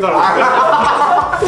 살아.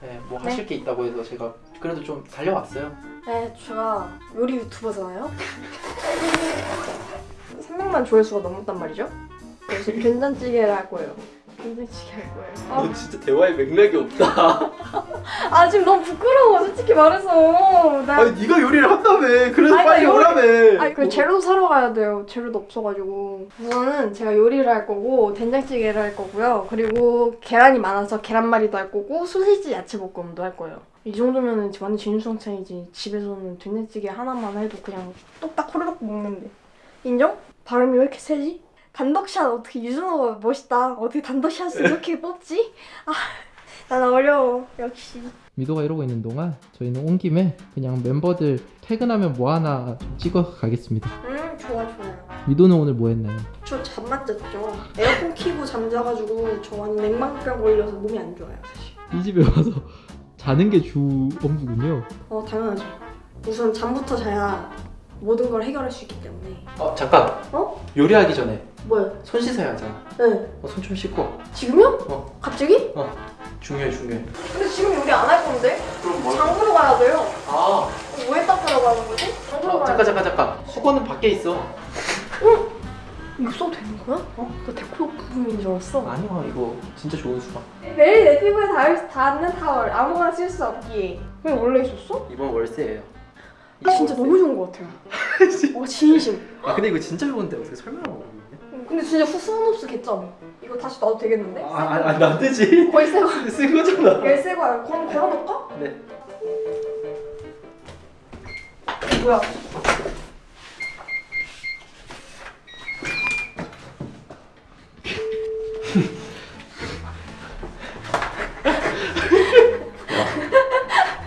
네, 뭐 하실 게 있다고 해서 제가 그래도 좀 달려왔어요. 네, 제가 요리 유튜버잖아요. 300만 조회수가 넘었단 말이죠. 그래서 된장찌개를 할 거예요. 된장찌개 할 거예요. 너 진짜 대화에 맥락이 없다. 아, 아 지금 너무 부끄러워, 솔직히 말해서. 나 아니 네가 요리를 한다며. 그래서 아니, 빨리 나 요리- 오라며. 아니 그 재료 사러 가야 돼요. 재료도 없어가지고 우선은 제가 요리를 할 거고 된장찌개를 할 거고요. 그리고 계란이 많아서 계란말이도 할 거고 소시지 야채 볶음도 할 거예요. 이 정도면은 완전 진수성찬이지. 집에서는 된장찌개 하나만 해도 그냥 똑딱 호로록 먹는데 인정? 발음이 왜 이렇게 세지? 단독샷 어떻게 유준호가 멋있다. 어떻게 단독샷을 이렇게 뽑지? 아, 난 어려워. 역시. 미도가 이러고 있는 동안 저희는 온 김에 그냥 멤버들 퇴근하면 뭐 하나 좀 찍어 가겠습니다. 음, 좋아 좋아요. 미도는 오늘 뭐 했나요? 저잠못 잤죠. 에어컨 키고 잠자가지고 저 완전 냉방병 걸려서 몸이 안 좋아요 사실. 이 집에 와서 자는 게 주 업무군요. 어 당연하죠. 우선 잠부터 자야 모든 걸 해결할 수 있기 때문에. 어 잠깐. 어? 요리하기 전에 뭐요? 손 씻어야 하잖아. 네. 어, 손 좀 씻고. 지금요? 어. 갑자기? 중요해 중요해. 근데 지금 요리 안 할 건데? 그럼 뭐? 장 보러 가야 돼요. 아. 왜 닦으러 가는 거지? 장 보러 어, 가야 잠깐 잠깐 잠깐. 수건은 밖에 있어. 이거 써도 되는 거야? 어? 나 데코용품인 줄 알았어. 아니야 이거 진짜 좋은 수건. 매일 내 피부에 닿을, 닿는 타월 아무거나 쓸 수 없기에. 왜 원래 있었어? 이번 월세예요. 진짜 너무 좋은 것 같아요. 와 진심. 아 근데 이거 진짜 좋은데 어떻게 설명을? 근데 진짜 후스노스 개점. 이거 다시 놔도 되겠는데? 아아안 되지. 거의 새 거. 쓴 거잖아. 열쇠가 그럼 걸어놓을까? 네. 뭐야?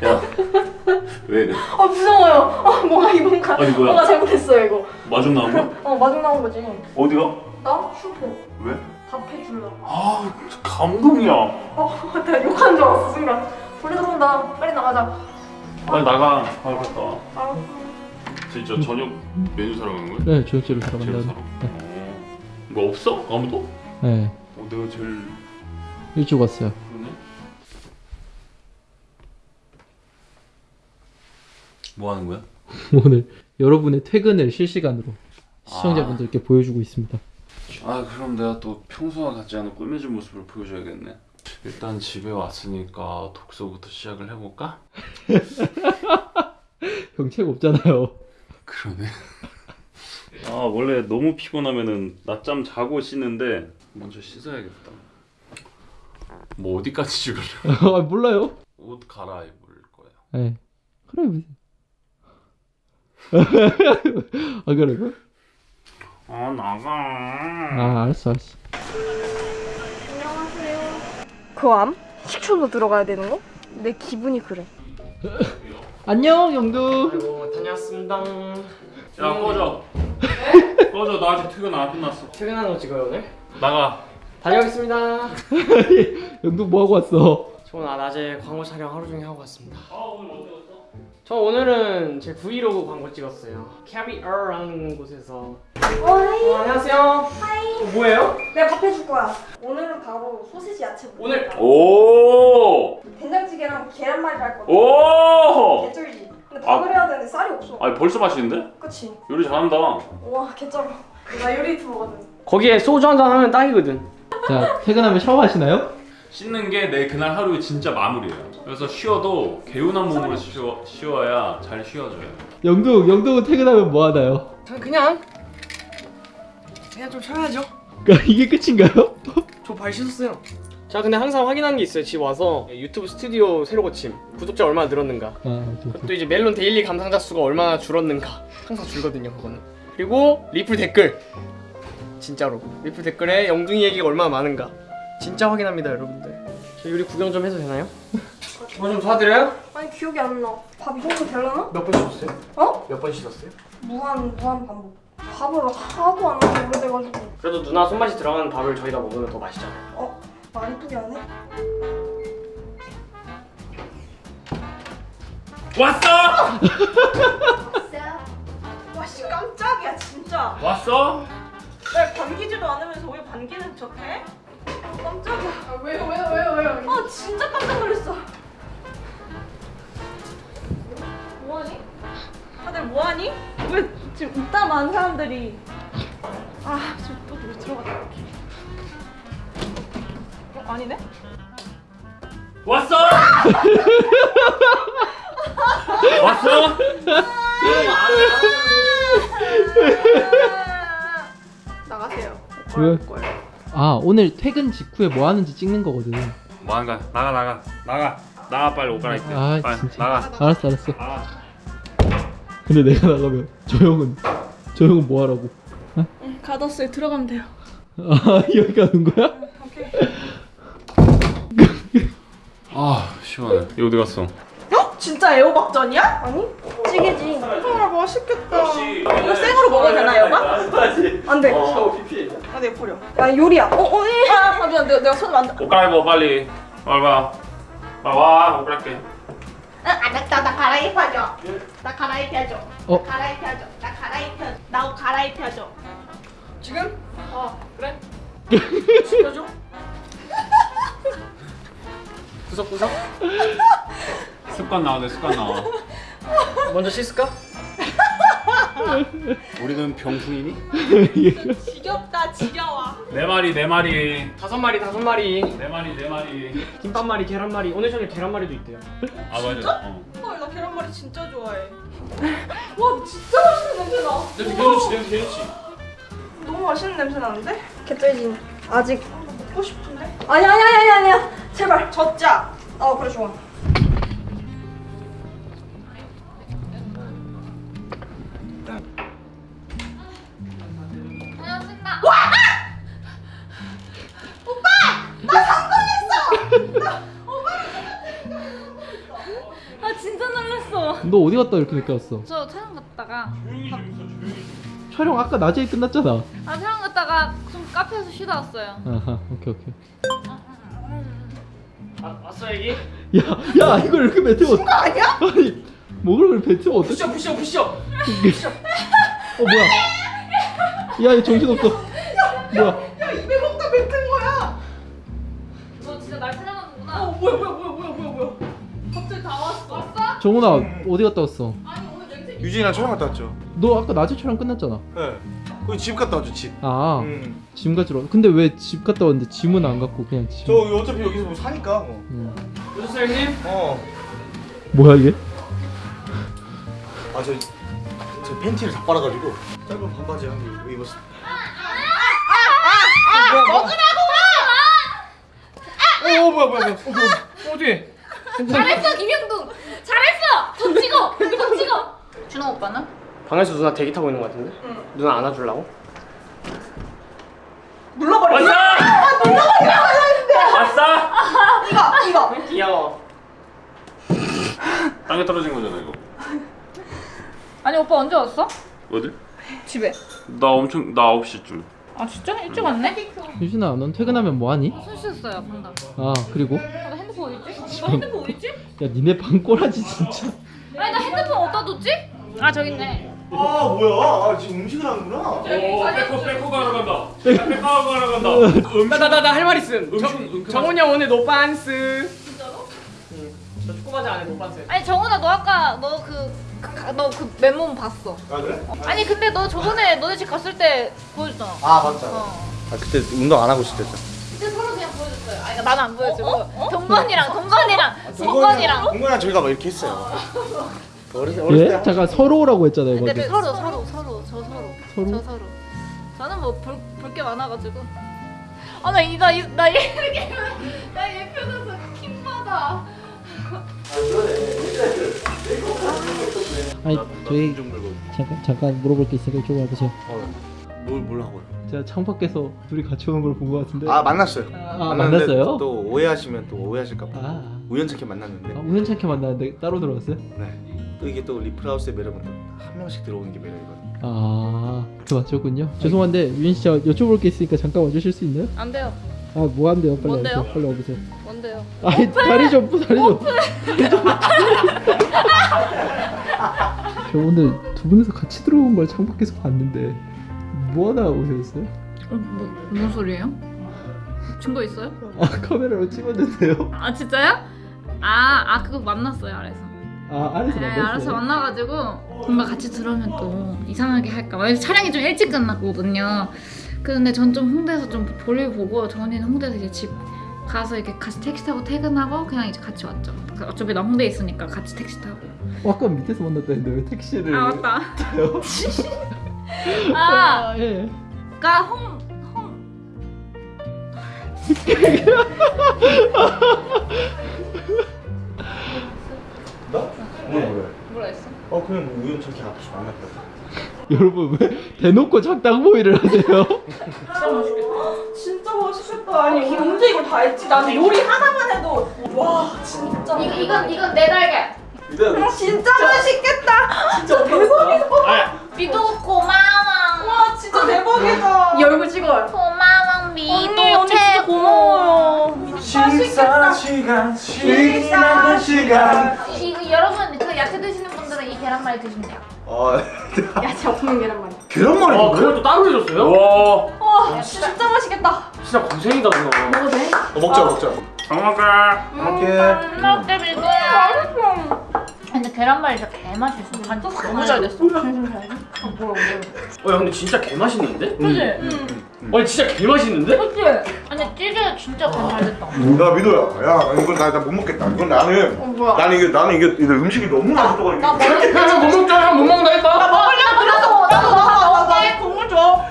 야, 왜? 아 무서워요. 아 뭔가 이 뭔가 아니, 뭐야? 뭔가 잘못했어요 이거. 마중 나온 거야? 어 마중 나온 거지. 어디가? 나 슈퍼 왜? 답해 줄라. 아, 감동이야. 어나 욕한 줄 알았어 순간. 벌레 들어온다. 빨리 나가자. 빨리 나가. 아, 갔다 와. 알았어. 진짜 저녁 메뉴 사러 간 거야? 네 저녁제로 사러 제일 간다. 사러. 어. 뭐 없어? 아무도? 네 어, 내가 제일 일찍 왔어요. 그러네. 뭐 하는 거야? 오늘 여러분의 퇴근을 실시간으로 시청자분들께 보여주고 있습니다. 아 그럼 내가 또 평소와 같지 않은 꾸며진 모습을 보여줘야겠네 일단 집에 왔으니까 독서부터 시작을 해볼까? 형 책 없잖아요. 그러네 아 원래 너무 피곤하면은 낮잠 자고 씻는데 먼저 씻어야겠다 뭐 어디까지 찍을래? 아 몰라요. 옷 갈아입을 거야 네. 그래 보세요. 아 그래? 아 나가 아 알았어 알았어. 안녕하세요. 그암? 식초도 들어가야 되는 거? 내 기분이 그래. 안녕 영두. 아이고 다녀왔습니다. 야 꺼져 꺼져 나 아직 퇴근 안 끝났어 퇴근하는 거 찍어요 오늘? 나가 다녀오겠습니다. 영두 뭐 하고 왔어? 저 오늘 낮에 광고 촬영 하루 종일 하고 왔습니다. 저 오늘은 제 브이로그 광고 찍었어요. 캐리어라는 곳에서. 어 hi. 어, 안녕하세요. hi. 어, 뭐예요? 내가 밥 해줄 거야. 오늘은 바로 소시지 야채. 오늘- 오! 된장찌개랑 계란말이 할 거야. 오! 개쩔지. 근데 밥을 해야 되는데 쌀이 없어. 아니 벌써 맛있는데? 그치? 요리 잘한다 와 개쩔어. 나 요리 유튜버거든. 거기에 소주 한 잔 하면 딱이거든. 자 퇴근하면 샤워하시나요? 씻는 게 내 그날 하루의 진짜 마무리예요. 그래서 쉬어도 개운한 몸으로 쉬어, 쉬어야 잘 쉬어져요. 영두 영두 퇴근하면 뭐 하나요? 전 그냥 그냥 좀 쉬어야죠. 이게 끝인가요? 저 발 씻었어요. 자 근데 항상 확인하는 게 있어요. 집 와서 유튜브 스튜디오 새로 고침 구독자 얼마나 늘었는가. 아 저, 저. 또 이제 멜론 daily 감상자 수가 얼마나 줄었는가 항상 줄거든요 그거는 그리고 리플 댓글 진짜로 리플 댓글에 영둥이 얘기가 얼마나 많은가 진짜 확인합니다 여러분들 저 요리 구경 좀 해도 되나요? 뭐좀 도와드려요? 아니 기억이 안 나. 밥 이 정도 되려나? 몇 번 씻었어요? 어? 몇 번 씻었어요? 무한 무한 반복. 밥을 하도 안 먹어 오래돼가지고. 그래도 누나 손맛이 들어가는 밥을 저희가 먹으면 더 맛있잖아요 어? 말 이쁘게 안 해? 왔어! 진짜? 진짜. 왔어? 날 반기지도 않으면서 왜 반기는 척해? 깜짝이야. 아, 왜요 왜요 왜요 왜요? 아 진짜 깜짝 놀랐어. 뭐하니? 다들 뭐하니? 왜 지금 이따 많은 사람들이 아 지금 또 누구 들어갔다. 어 아니네? 왔어? 왔어? 나가세요. 왜? 아 오늘 퇴근 직후에 뭐 하는지 찍는 거거든 뭐 하는 거야? 나가 나가 나가 나가 빨리 옷 갈아입게 아, 빨리 진짜. 나가 알았어 알았어 아 근데 내가 나가면 저 형은 뭐 하라고? 가뒀어요. 들어가면 돼요. 아 여기 가는 거야? 아 시원해 이거 어디 갔어? 진짜 애호박전이야? 아니 찌개지. 아 맛있겠다. 이거 생으로 먹어도 되나 여가? 안 돼. 아, 내 버려. 아 요리야. 어 어. 예. 아, 아 미안. 내가, 내가 손 만져. 옷 갈아입어 빨리 빨리 와 빨리 와옷 갈아입게 알았다. 나 갈아입혀줘. 나 갈아입혀줘. 어? 갈아입혀줘. 나 갈아입혀줘. 나옷 갈아입혀줘. 지금? 어 그래 시켜줘. 구석구석 습관 나오네 습관 나와 먼저 씻을까? 우리는 병풍이니? 지겹다. 지겨워. 네 마리 네 마리 다섯 마리 다섯 마리 네 마리 네 마리 김밥말이 계란말이 오늘 저녁 계란말이도 있대요 아 맞아 어. 헐, 나 계란말이 진짜 좋아해. 와, 진짜 맛있는 냄새 나. 냄새 개좋지 냄새 개좋지 너무 맛있는 냄새 나는데? 개쩔진. 아직. 먹고 싶은데? 아니 아니 아니 아니 아니야. 제발. 젖자. 어 그래 좋아. 아 너 어디 갔다 이렇게 늦게 왔어? 저 촬영 갔다가 촬영 아까 낮에 끝났잖아. 아 촬영 갔다가 좀 카페에서 쉬다 왔어요. 아하 오케이 오케이. 아, 왔어 애기? 야야 이걸 이렇게 뱉으면 거 아니야? 아니 먹을 걸 뱉으면 어떡해? 부셔 부셔 부셔 어 뭐야? 야얘 정신없어. 뭐야 정훈아 어디 갔다 왔어? 유진이랑 촬영 갔다 왔죠. 너 아까 낮에 촬영 끝났잖아 네. 거기 집 갔다 왔죠 집. 아 음. 짐 가지러 근데 왜 집 갔다 왔는데 짐은 안 갖고 그냥 짐 저 어차피 여기서 뭐 사니까 뭐. 응. 오셨어요 형님? 어. 뭐야 이게? 아저 저 팬티를 다 빨아가지고 짧은 반바지 한 개 입었어. 어 뭐야 뭐야 뭐야 어, 뭐야 어디? 잘했어 김영동. 잘했어. 더 찍어. 더 찍어. 준호 오빠는? 방에서 누나 대기 타고 있는 거 같은데? 누나 안아주려고? 눌러버려. 아싸! 이거, 이거. 귀여워 땅에 떨어진 거잖아 이거 아니 오빠 언제 왔어? 어디? 집에. 나 엄청 나 9시쯤 아 진짜 일찍 왔네? 유진아 넌 퇴근하면 뭐하니? 손 씻었어요 방금. 아 그리고? 아, 나 핸드폰 어딨지? 나 핸드폰 어딨지? 야 니네 방 꼬라지 진짜 아니 나 핸드폰 어디다 뒀지? 아 저기 있네. 아 뭐야? 아 지금 음식을 하는구나. 오 빼고 빼고 가러 간다 빼고 가러 간다 나나나 할 말 있음 음식, 정- 음식 정훈이 형 오늘 노반스 진짜로? 응저 축구 바지 안에 노반스 아니 정훈아 너 아까 너그 너 그 맨몸 봤어. 아 그래? 아니 근데 너 저번에 너네 집 갔을 때 보여줬잖아. 아 맞다. 어. 아 그때 운동 안 하고 있을 때죠. 그때 서로 그냥 보여줬어요. 아니 나는 안 보여주고 동건이랑 동건이랑 동건이랑. 동건이랑 저희가 막 이렇게 했어요. 어렸을 어렸을 때 예? 잠깐 서로라고 했잖아요 근데 방금 서로 서로 서로 저 서로 서로? 저 서로. 저는 뭐 볼 게 많아가지고. 아나 이나 나 이렇게 나얘 표정에서 킹 받아. 아니 저희 잠깐 잠깐 물어볼 게 있으니까 이쪽으로 와보세요 뭘 뭘 하고요? 제가 창밖에서 둘이 같이 오는 걸 본 것 같은데 아 만났어요. 아, 만났는데 만났어요? 또 오해하시면 또 오해하실까봐 아, 우연찮게 만났는데. 아 우연찮게 만났는데 따로 들어왔어요? 네. 또 이게 또 리플하우스의 매력은 또한 명씩 들어오는 게 매력이거든요. 아, 그 맞췄군요. 죄송한데 유인 씨저 여쭤볼 게 있으니까 잠깐 와주실 수 있나요? 안 돼요. 아, 뭐 한대요? 빨리 뭔데요? 와보세요. 빨리 와보세요. 뭔데요? 아니 다리 좀 다리 좀. 저 오늘 두 분이서 같이 들어온 걸 창밖에서 봤는데 뭐 하나 오셨어요? 어, 뭐, 무슨 소리예요? 증거 있어요? 아 카메라로 찍었는데요? 아 진짜요? 아, 아 그거 만났어요 아래서. 아 아래서 네, 만났어요? 알아서 만나가지고 뭔가 같이 들어오면 또 이상하게 할까 봐. 왜냐면 촬영이 좀 일찍 끝났거든요. 근데 전 좀 홍대에서 좀 볼일 보고 전이는 홍대에서 이제 집 가서 이렇게 같이 택시 타고 퇴근하고 그냥 이제 같이 왔죠. 그 어차피 나 홍대에 있으니까 같이 택시 타고. 어, 아까 밑에서 만났다 했는데 왜 택시를 아 맞다. 타요? 아, 예. 그러니까 홍 홍. 나? 뭐래? 뭐라 했어? 어 그냥 뭐 우연찮게 앞에서 만났다. 여러분 왜 대놓고 작당 모의를 하세요? 진짜 맛있겠다. 아니 언제 이걸 다 했지? 나는 요리 하나만 해도 와 진짜. 이거 이건 이건 내 달걀. 일단 진짜 맛있겠다. 진짜 대박이다. 미도 고마워. 와 진짜 대박이다. 이 얼굴 찍어요. 고마워 미도 언니 언니 진짜 고마워요. 식사 시간 식사 시간. 이거 여러분 그 야채 드시는 분들은 이 계란말이 드시면 돼요. 아 야채 없는 계란말이. 계란말이 아 그걸 또 따로 해줬어요? 와 와 진짜 맛있겠다. 진짜 고생이다 누나 먹어도 돼? 어, 먹자 먹자. 잘 먹게 이렇게. 먹게 미도야. 근데 계란말이 진짜 개맛있어. 간장 너무 잘 됐어. 어 야, 근데 진짜 개 맛있는데? 그지? 아니 진짜 개 맛있는데? 그치? 아니 찌개 진짜 간잘 됐다. 야 미도야, 야 이건 나 못 먹겠다. 이건 나는 어 뭐야? 나는 이게 나는 이게, 이게 음식이 너무 맛있어가지고. 형못 먹자 형못 먹는다 했다 먹으려고 나도 나도 나도 먹게. 국물 줘.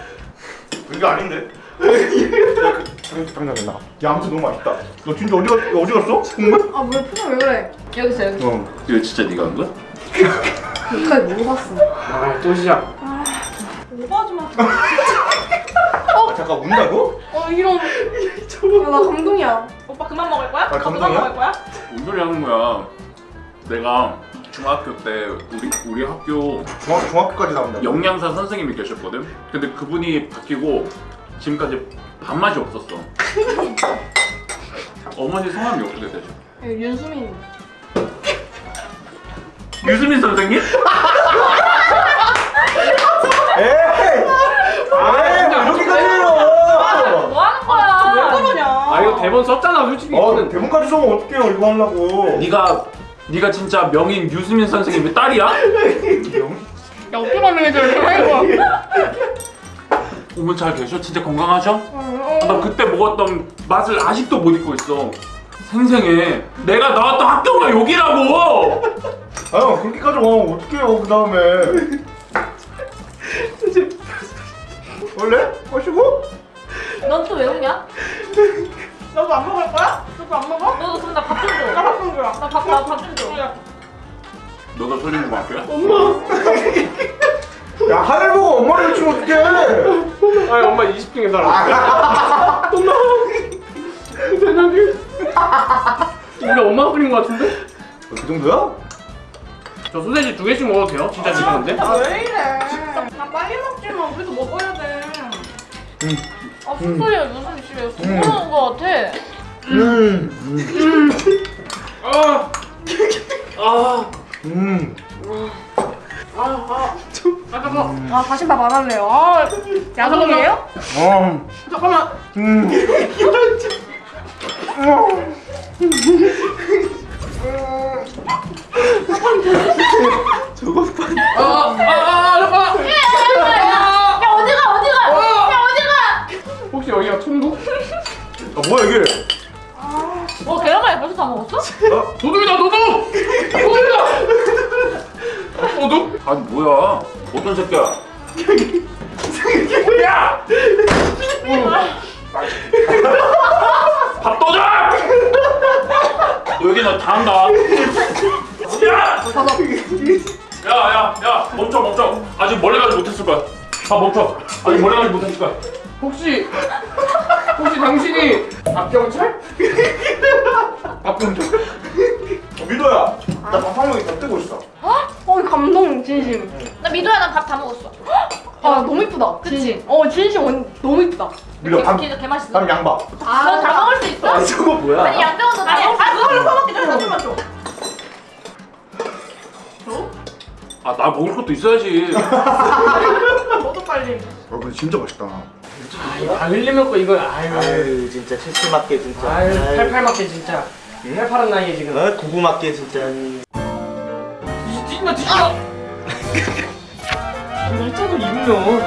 이게 아닌데. 야, 그, 당- 당장에 나. 야 아무튼 너무 맛있다. 너 진짜 어디 갔 어디 갔어? 국물? 아 뭐야 표정 왜 그래? 여기 있어 여기. 어. 이거 진짜 네가 한 거야? 여기까지 먹어봤어. 아 또 시작 오버하지 마. 아, 잠깐 운다고? 어 이런. 야 나 감동이야. 오빠 그만 먹을 거야? 아, 오빠 그만 감동이야? 먹을 거야? 뭔 소리 하는 거야 내가 중학교 때 우리 우리 학교 중학 중학교까지 나온다. 영양사 선생님이 계셨거든. 근데 그분이 바뀌고 지금까지 밥맛이 없었어. 어머니 성함이 어떻게 되죠? 여기 윤수민. 유수민 선생님? 에이! 아, 이렇게까지 해요. 뭐 하는 거야? 왜 그러냐? 아 이거 대본 썼잖아 솔직히 어, 이거는 대본까지 써면 어떡해요 이거 하려고. 네가 네가 진짜 명인 유수민 선생님의 딸이야? 야 어떻게 만나게 저렇게 어머 잘 계셔? 진짜 건강하셔? 아, 나 그때 먹었던 맛을 아직도 못 잊고 있어. 생생해. 내가 나왔던 학교가 여기라고. 아 그렇게까지 가면 어떡해요 그 다음에. 원래? 마시고? 넌 또 왜 웃냐? 너도 안 먹을 거야? 너도 안 먹어? 너도 그럼 나밥 좀 줘. 나 밥 좀 줘라. 나밥나밥좀 줘. 너가 설린 거 학교야? 야 엄마 20중에 살아 엄마 대장님 우리 엄마가 끓인 거 같은데? 그 정도야? 저 소세지 두 개씩 먹어도 돼요? 진짜 지금인데? 아, 왜 이래? 나 빨리 먹지 마. 우리도 먹어야 돼. 아 무슨 소리야 무슨 씨왜 궁금한 거 같아. 음. 아! 아! 음. 아 잠깐만 아 다시밥 안 할래요. 아 야성이에요? 어. 잠깐만 음. 아! 아! 아! 잠깐만 야 어디가 어디가? 야 어디가? 혹시 여기가 천국? 아 뭐야 이게? 어 계란말이 벌써 다 먹었어? 도둑이다 도둑! 도둑이다! 도둑? 아니 뭐야? 어떤 새끼야? 야! 밥! 너 여기 나다 한다. 야! 야, 야, 야, 멈춰, 멈춰. 아직 멀리 가지 못했을 거야. 아, 멈춰. 아직 멀리 가지 못했을 거야. 혹시 혹시 당신이? 박경찰? 어, 미도야. 나밥 한 먹이 더 뜨고 있어. 어 감동 진심. 나 미도야 난 밥 다 먹었어. 아 너무 이쁘다. 그치? 어 진심 완 너무 이쁘다. 미도 밥. 개, 개 맛있어. 밥 양밥. 너다 먹을 수 있어? 아 저거 뭐야? 아니 양배우도 다 아니, 먹을 수 아, 있어? 그거를 써먹기 전에 나 좀만 줘. 아, 나 먹을 것도 있어야지. 너도 빨리. 아 근데 진짜 맛있다. 아이 다 흘리면 거 이거 아유. 아유 진짜 칠칠 맞게 진짜 아유 팔팔 맞게 진짜. 팔팔한 나이에 지금. 어? 구구 맞게 진짜 뒤집어 뒤집어. 입으